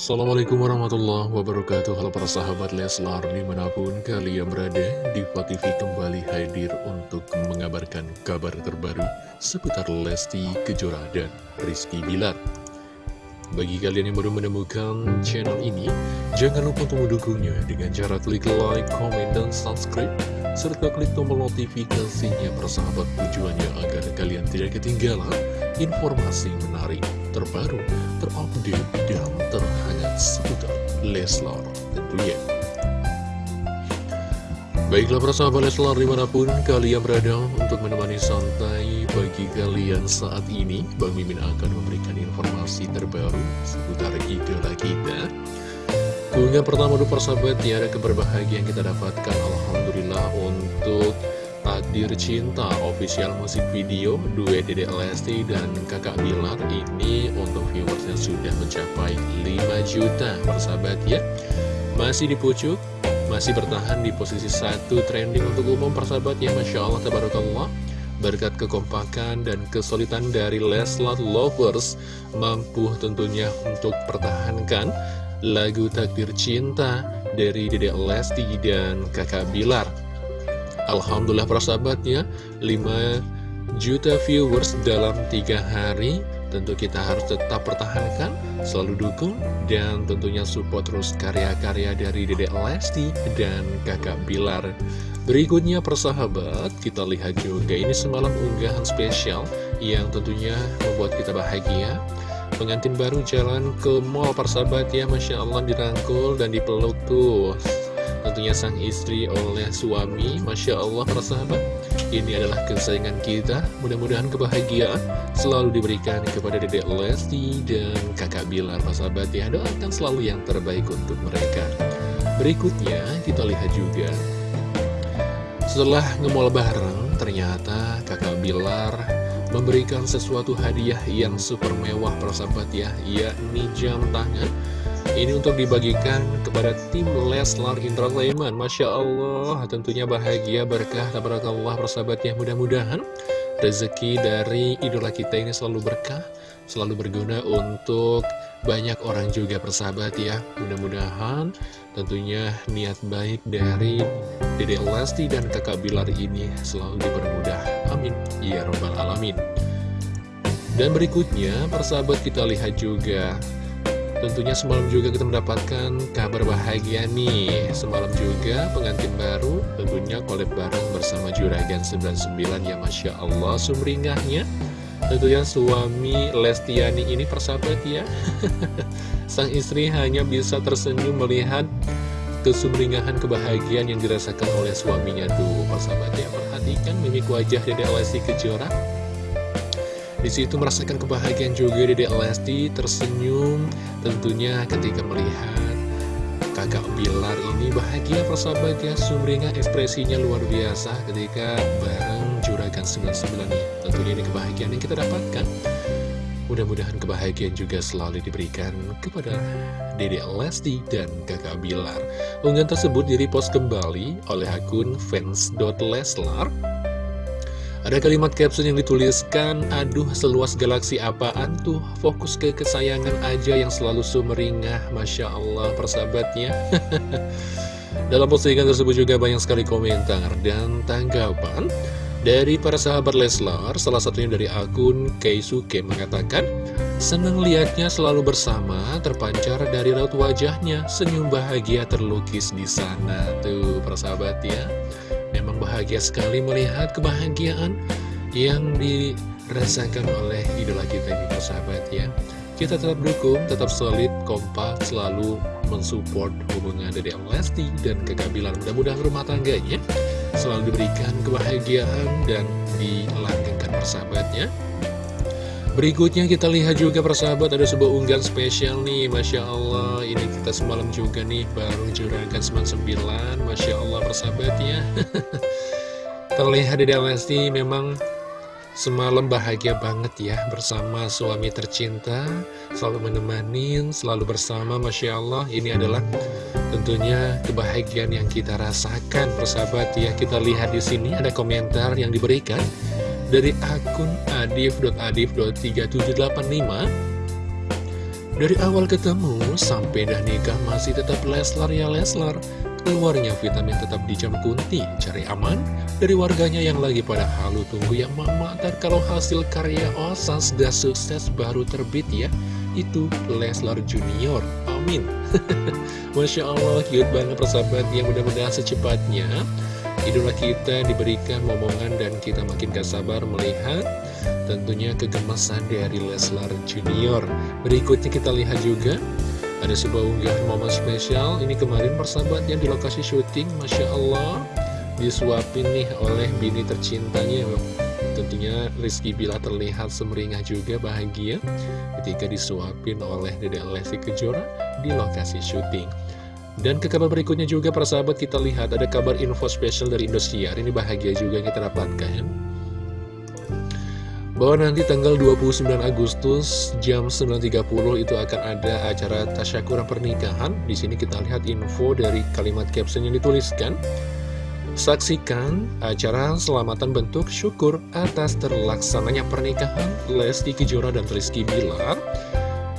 Assalamualaikum warahmatullahi wabarakatuh. Halo para sahabat Leslar di mana pun kalian berada Diva TV kembali hadir untuk mengabarkan kabar terbaru Seputar Lesti Kejora dan Rizky Bilar. Bagi kalian yang baru menemukan channel ini Jangan lupa untuk mendukungnya dengan cara klik like, comment, dan subscribe Serta klik tombol notifikasinya persahabat tujuannya agar kalian tidak ketinggalan informasi menarik terbaru, terupdate, dan seputar Leslar tentunya. Baiklah para sahabat Leslar di mana pun kalian berada untuk menemani santai bagi kalian saat ini Bang Mimin akan memberikan informasi terbaru seputar idola kita. Keunggahan pertama dulu persahabat ya ada keberbahagiaan kita dapatkan. Alhamdulillah untuk Takdir Cinta official musik video duet Dede Lesti dan kakak Bilar. Ini untuk viewersnya sudah mencapai 5 juta persahabat ya. Masih di pucuk masih bertahan di posisi satu trending untuk umum persahabat ya. Masya Allah Tabarakallah. Berkat kekompakan dan kesulitan dari Leslar Lovers mampu tentunya untuk pertahankan lagu Takdir Cinta dari Dede Lesti dan kakak Bilar Alhamdulillah para sahabatnya 5 juta viewers dalam 3 hari Tentu kita harus tetap pertahankan, selalu dukung, dan tentunya support terus karya-karya dari Dedek Lesti dan kakak Bilar. Berikutnya persahabat, kita lihat juga ini semalam unggahan spesial yang tentunya membuat kita bahagia. Pengantin baru jalan ke mall persahabat ya, Masya Allah dirangkul dan dipeluk tuh tentunya sang istri oleh suami Masya Allah para sahabat. Ini adalah kesayangan kita. Mudah-mudahan kebahagiaan selalu diberikan kepada dedek Lesti dan kakak Bilar para sahabat. Ya doakan selalu yang terbaik untuk mereka. Berikutnya kita lihat juga. Setelah ngemol bareng ternyata kakak Bilar memberikan sesuatu hadiah yang super mewah para sahabat ya yakni jam tangan ini untuk dibagikan kepada tim Leslar Entertainment. Masya Allah tentunya bahagia berkah tabarakallah persahabatnya. Mudah-mudahan rezeki dari idola kita ini selalu berkah selalu berguna untuk banyak orang juga persahabat ya. Mudah-mudahan tentunya niat baik dari Dede Lesti dan kakak Bilar ini selalu dipermudah. Amin. Ya robbal alamin. Dan berikutnya persahabat kita lihat juga Tentunya semalam juga kita mendapatkan kabar bahagia nih. Semalam juga pengantin baru tentunya kolab bareng bersama Juragan 99 ya Masya Allah sumringahnya. Tentunya suami Lestiani ini persahabat ya. Sang istri hanya bisa tersenyum melihat kesumringahan kebahagiaan yang dirasakan oleh suaminya. Tuh persahabat ya Perhatikan mimik wajah Dede Lesti Kejora di situ merasakan kebahagiaan juga Dede Lesti tersenyum tentunya ketika melihat kakak Bilar ini bahagia persahabat ya sumringah ekspresinya luar biasa ketika bareng Juragan 99 ini. Tentunya ini kebahagiaan yang kita dapatkan. Mudah-mudahan kebahagiaan juga selalu diberikan kepada Dede Lesti dan kakak Bilar. Unggahan tersebut direpost kembali oleh akun fans.leslar ada kalimat caption yang dituliskan, aduh seluas galaksi apaan tuh, fokus ke kesayangan aja yang selalu sumeringah, Masya Allah persahabatnya. Dalam postingan tersebut juga banyak sekali komentar dan tanggapan dari para sahabat Leslar, salah satunya dari akun Keisuke mengatakan, Senang liatnya selalu bersama, terpancar dari raut wajahnya, senyum bahagia terlukis di sana. Tuh, persahabat ya bahagia sekali melihat kebahagiaan yang dirasakan oleh idola kita ini persahabat ya. Kita tetap dukung, tetap solid, kompak, selalu mensupport hubungan Dede Lesti dan kekabilan mudah-mudahan rumah tangganya. Selalu diberikan kebahagiaan dan dilanggengkan persahabatnya Berikutnya kita lihat juga persahabat ada sebuah unggahan spesial nih. Masya Allah ini kita semalam juga nih baru juragan 99 Masya persahabat ya Terlihat di Lesti memang semalam bahagia banget ya bersama suami tercinta Selalu menemani, selalu bersama Masya Allah. Ini adalah tentunya kebahagiaan yang kita rasakan persahabat ya. Kita lihat di sini ada komentar yang diberikan dari akun adif.adif.3785 Dari awal ketemu sampai dah nikah masih tetap Leslar ya Leslar Keluarnya vitamin tetap di kunti Cari aman dari warganya yang lagi pada halu tunggu yang mama Dan kalau hasil karya Osas sudah sukses baru terbit ya. Itu Leslar Junior. Amin. Masya Allah cute banget persahabat yang mudah-mudahan secepatnya Idola kita diberikan momongan dan kita makin gak sabar melihat tentunya kegemasan dari Leslar Junior. Berikutnya kita lihat juga ada sebuah unggahan momen spesial. Ini kemarin persahabat yang di lokasi syuting Masya Allah. Disuapin nih oleh bini tercintanya. Tentunya Rizky Bila terlihat semeringah juga bahagia Ketika disuapin oleh Dede Lesti Kejora di lokasi syuting. Dan ke kabar berikutnya juga para sahabat kita lihat ada kabar info spesial dari Indosiar. Ini bahagia juga kita dapatkan bahwa nanti tanggal 29 Agustus jam 9.30 itu akan ada acara tasyakuran pernikahan. Di sini kita lihat info dari kalimat caption yang dituliskan. Saksikan acara selamatan bentuk syukur atas terlaksananya pernikahan Lesti Kejora dan Rizky Bilar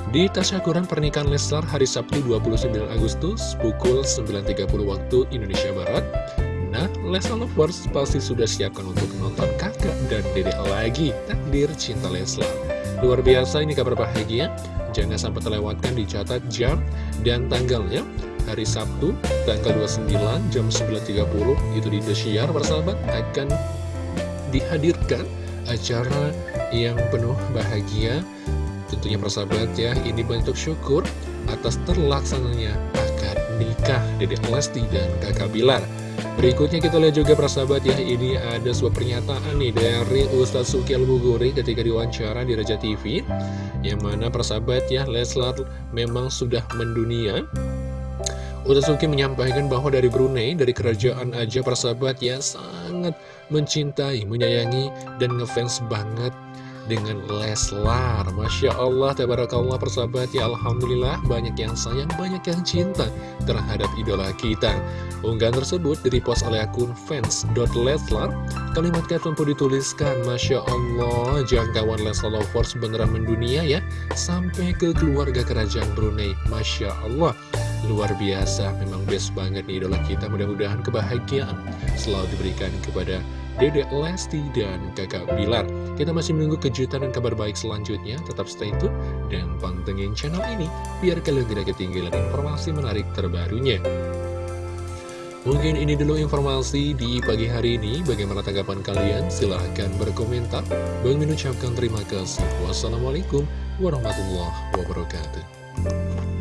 di tasyakuran pernikahan Leslar hari Sabtu 29 Agustus pukul 9.30 waktu Indonesia Barat. Leslar Lovers pasti sudah siapkan untuk menonton kakak dan dedek lagi takdir cinta Leslar. Luar biasa ini kabar bahagia, jangan sampai terlewatkan dicatat jam dan tanggalnya. Hari Sabtu, tanggal 29 jam 9.30 itu di Indosiar persahabat akan dihadirkan acara yang penuh bahagia Tentunya persahabat ya, ini bentuk syukur atas terlaksananya akad nikah Dedek Lesti dan kakak Bilar. Berikutnya kita lihat juga persahabat ya, ini ada sebuah pernyataan nih dari Ustadz Suki Al-Buguri ketika diwawancara di Raja TV. Yang mana persahabat ya, Leslar memang sudah mendunia. Ustadz Suki menyampaikan bahwa dari Brunei, dari kerajaan aja persahabat ya, sangat mencintai, menyayangi, dan ngefans banget dengan Leslar. Masya Allah, Tabarakallah persahabat. Ya Alhamdulillah banyak yang sayang, banyak yang cinta terhadap idola kita. Unggahan tersebut direpost oleh akun fans.leslar Kalimat caption pun dituliskan Masya Allah, jangkauan Leslar Lovers beneran mendunia ya. Sampai ke keluarga kerajaan Brunei. Masya Allah Luar biasa, memang best banget nih idola kita. Mudah-mudahan kebahagiaan selalu diberikan kepada Dedek Lesti dan kakak Bilar. Kita masih menunggu kejutan dan kabar baik selanjutnya. Tetap stay tune dan pantengin channel ini Biar kalian tidak ketinggalan informasi menarik terbarunya. Mungkin ini dulu informasi di pagi hari ini. Bagaimana tanggapan kalian? Silahkan berkomentar. Bang mengucapkan terima kasih. Wassalamualaikum warahmatullahi wabarakatuh